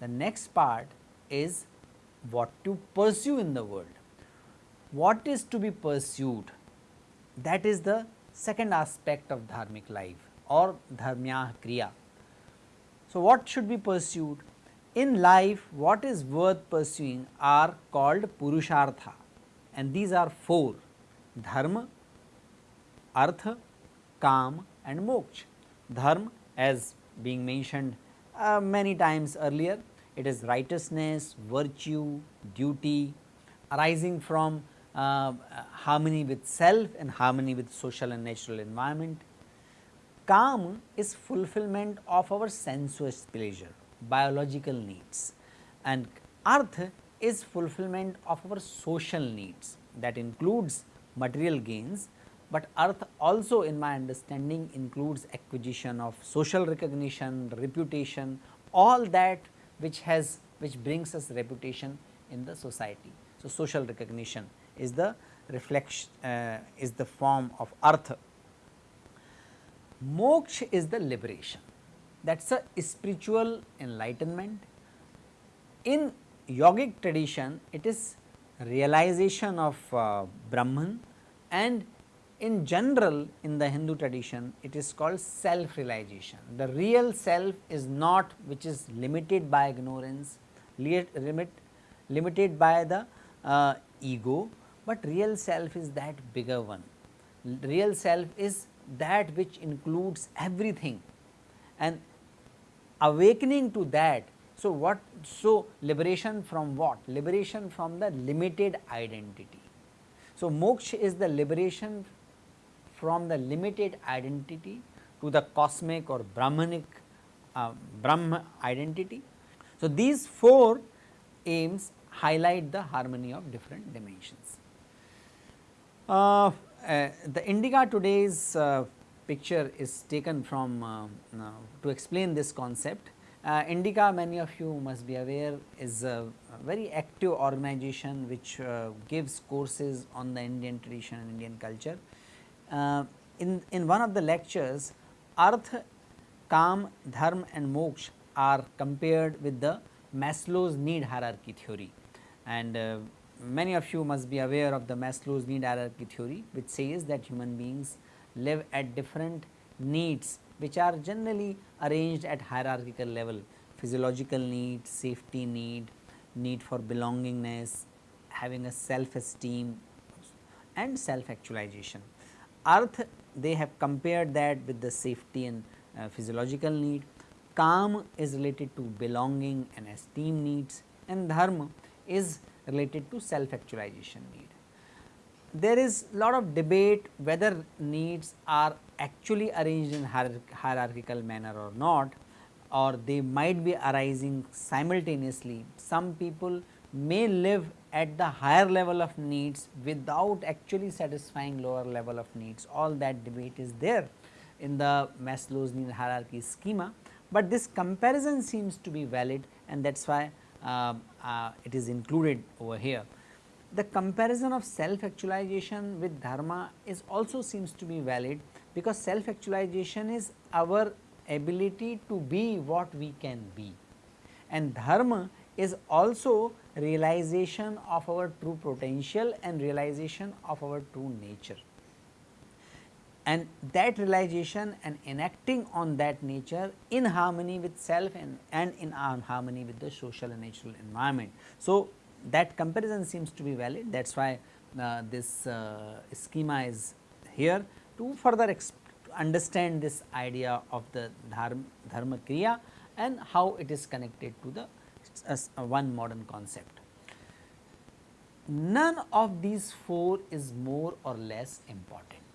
The next part is what to pursue in the world. What is to be pursued that is the second aspect of dharmic life or dharmya kriya. So, what should be pursued? In life what is worth pursuing are called purushartha and these are four dharma, artha, kam and moksha. Dharma as being mentioned uh, many times earlier it is righteousness, virtue, duty arising from uh, harmony with self and harmony with social and natural environment. Kam is fulfillment of our sensuous pleasure, biological needs and arth is fulfillment of our social needs that includes material gains, but arth also in my understanding includes acquisition of social recognition, reputation all that which has which brings us reputation in the society. So, social recognition is the reflection uh, is the form of artha. Moksha is the liberation that is a spiritual enlightenment. In yogic tradition it is realization of uh, Brahman and in general in the Hindu tradition it is called self realization. The real self is not which is limited by ignorance, limit, limited by the uh, ego, but real self is that bigger one. Real self is that which includes everything and awakening to that. So, what so liberation from what? Liberation from the limited identity. So, moksha is the liberation from the limited identity to the cosmic or Brahmanic uh, Brahma identity. So, these four aims highlight the harmony of different dimensions. Uh, the indica today's uh, picture is taken from uh, uh, to explain this concept. indica many of you must be aware is a, very active organization which gives courses on the Indian tradition and Indian culture uh, in, in one of the lectures artha, kam, dharma and moksha are compared with the Maslow's need hierarchy theory and uh, many of you must be aware of the Maslow's need hierarchy theory which says that human beings live at different needs which are generally arranged at hierarchical level physiological need, safety need, need for belongingness, having a self esteem and self actualization. Arth they have compared that with the safety and uh, physiological need, Kam is related to belonging and esteem needs and Dharma is related to self actualization need. There is a lot of debate whether needs are actually arranged in hierarchical manner or not or they might be arising simultaneously. Some people may live at the higher level of needs without actually satisfying lower level of needs all that debate is there in the Maslow's need hierarchy schema, but this comparison seems to be valid and that is why Um, uh, it is included over here. The comparison of self actualization with dharma is also seems to be valid because self actualization is our ability to be what we can be and dharma is also realization of our true potential and realization of our true nature. And that realization and enacting on that nature in harmony with self and, and in harmony with the social and natural environment. So, that comparison seems to be valid that is why uh, this uh, schema is here to further understand this idea of the dharma, dharma kriya and how it is connected to the as one modern concept. None of these four is more or less important.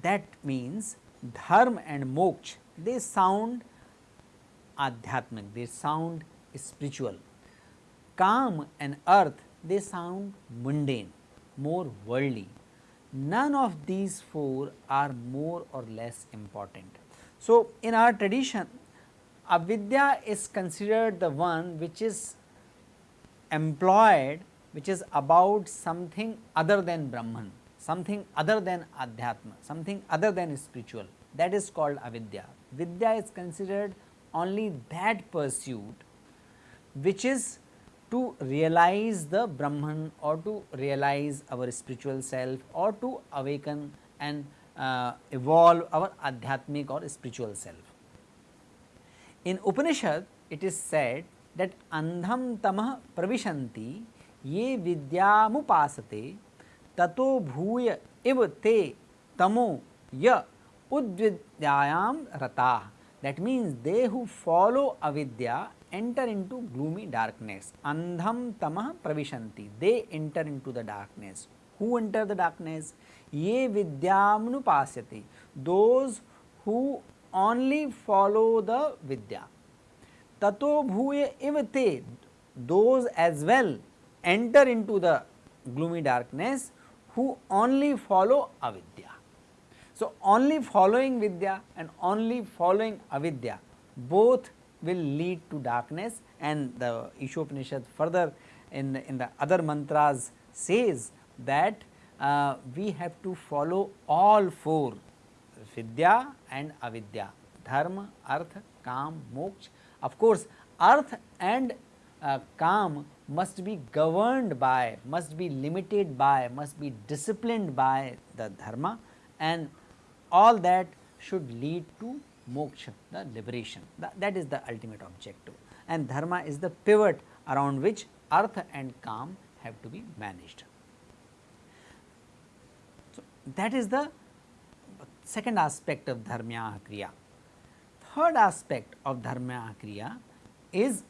That means dharma and moksha they sound adhyatmic, they sound spiritual. Kam and arth they sound mundane, more worldly. None of these four are more or less important. So, in our tradition avidya is considered the one which is employed which is about something other than Brahman, something other than Adhyatma, something other than spiritual that is called avidya. Vidya is considered only that pursuit which is to realize the Brahman or to realize our spiritual self or to awaken and uh, evolve our adhyatmic or spiritual self. In Upanishad it is said that andham tamah pravishanti ye vidyamupasate ततो भूय इव ते तमो य उद्विद्यायाम रता। That means they who follow अविद्या enter into gloomy darkness अंधम तम प्रविशंति they enter into the darkness who enter the darkness ये विद्यामुपास्यति those who only follow the विद्या। ततो भूय इव ते। Those as well enter into the gloomy darkness who only follow avidya. So, only following vidya and only following avidya both will lead to darkness and the Ishopanishad further in, in the other mantras says that uh, we have to follow all four vidya and avidya dharma, artha, kam, moksha. Of course, artha and uh, kam must be governed by, must be limited by, must be disciplined by the dharma and all that should lead to moksha, the liberation, that is the ultimate objective and dharma is the pivot around which artha and kam have to be managed. So, that is the second aspect of dharmya kriya. Third aspect of dharmya kriya is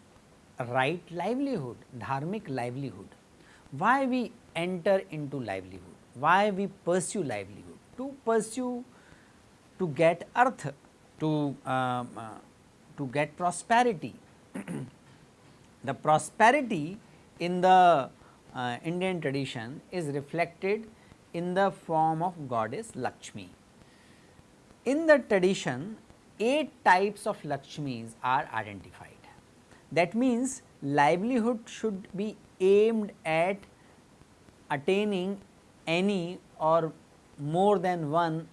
right livelihood, dharmic livelihood. Why we enter into livelihood? Why we pursue livelihood? To pursue, to get arth, to, um, uh, to get prosperity. the prosperity in the uh, Indian tradition is reflected in the form of goddess Lakshmi. In the tradition, eight types of Lakshmis are identified. That means, livelihood should be aimed at attaining any or more than one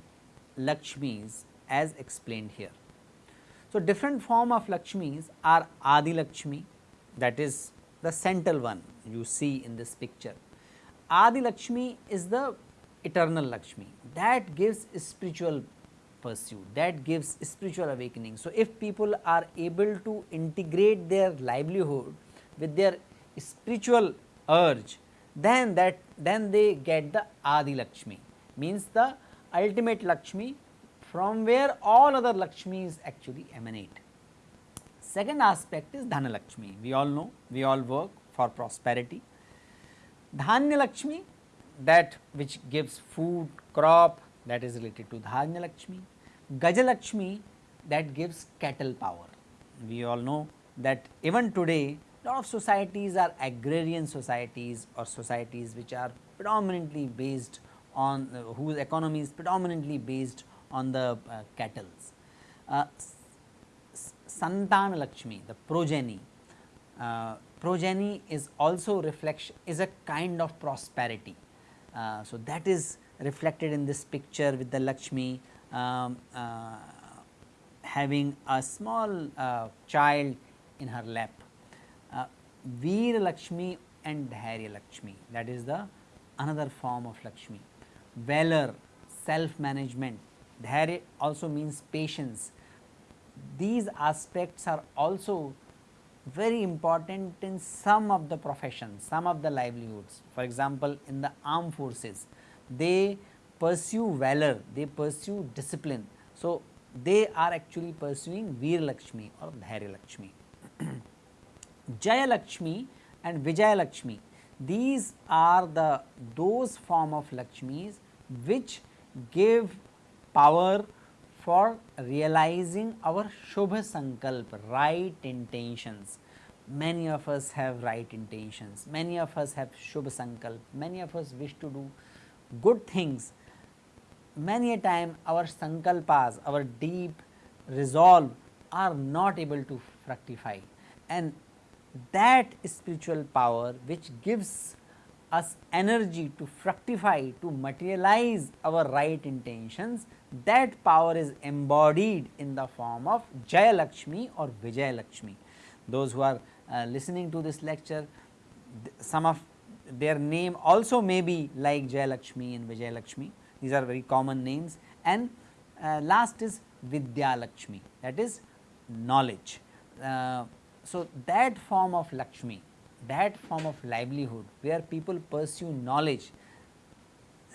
Lakshmis as explained here. So, different form of Lakshmis are Adi Lakshmi that is the central one you see in this picture. Adi Lakshmi is the eternal Lakshmi that gives spiritual pursuit that gives spiritual awakening. So, if people are able to integrate their livelihood with their spiritual urge then that then they get the Adi Lakshmi means the ultimate Lakshmi from where all other Lakshmis actually emanate. Second aspect is Dhana Lakshmi we all know we all work for prosperity. Dhanya Lakshmi that which gives food crop that is related to Dhanya Lakshmi. Gajalakshmi that gives cattle power. We all know that even today lot of societies are agrarian societies or societies which are predominantly based on uh, whose economy is predominantly based on the uh, cattle. Uh, Santana Lakshmi, the progeny, uh, progeny is also reflection is a kind of prosperity. Uh, so, that is reflected in this picture with the Lakshmi um, uh, having a small uh, child in her lap. Uh, Veer Lakshmi and Dhairya Lakshmi that is the another form of Lakshmi. Valor, self management, Dhairya also means patience. These aspects are also very important in some of the professions, some of the livelihoods. For example, in the armed forces, they pursue valor, they pursue discipline. So, they are actually pursuing Veer Lakshmi or Dhairya Lakshmi. Jaya Lakshmi and Vijaya Lakshmi, these are the those form of Lakshmis which give power for realizing our Shubha Sankalpa, right intentions. Many of us have right intentions, many of us have Shubha Sankalpa, many of us wish to do good things. Many a time our sankalpas, our deep resolve are not able to fructify and that spiritual power which gives us energy to fructify to materialize our right intentions that power is embodied in the form of Jaya Lakshmi or Vijaya Lakshmi. Those who are uh, listening to this lecture some of their name also may be like Jayalakshmi and Vijayalakshmi these are very common names and uh, last is Vidya Lakshmi that is knowledge. Uh, so, that form of Lakshmi that form of livelihood where people pursue knowledge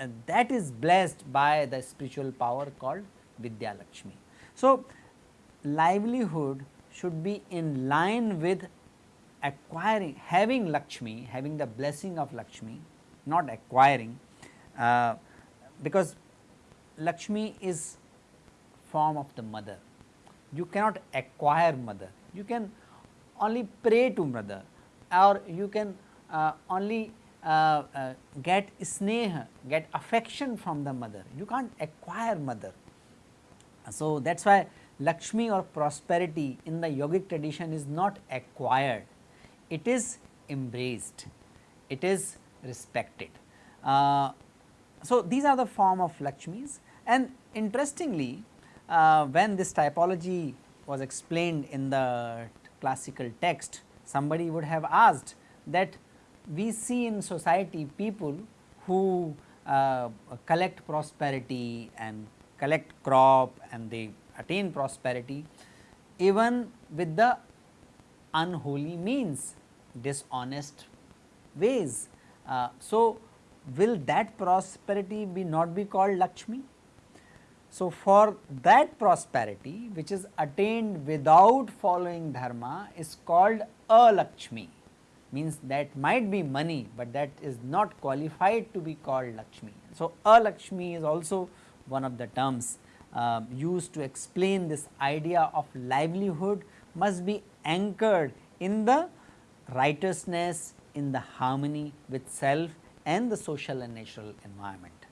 uh, that is blessed by the spiritual power called Vidya Lakshmi. So, livelihood should be in line with acquiring having Lakshmi having the blessing of Lakshmi not acquiring uh, because Lakshmi is form of the mother. You cannot acquire mother. You can only pray to mother or you can uh, only uh, uh, get sneha, get affection from the mother, you can't acquire mother. So, that is why Lakshmi or prosperity in the yogic tradition is not acquired, it is embraced, it is respected. Uh, so, these are the form of Lakshmis and interestingly uh, when this typology was explained in the classical text somebody would have asked that we see in society people who uh, collect prosperity and collect crop and they attain prosperity even with the unholy means dishonest ways. Uh, so, will that prosperity be not be called Lakshmi? So, for that prosperity which is attained without following dharma is called Alakshmi means that might be money, but that is not qualified to be called Lakshmi. So, Alakshmi is also one of the terms uh, used to explain this idea of livelihood must be anchored in the righteousness in the harmony with self and the social and natural environment.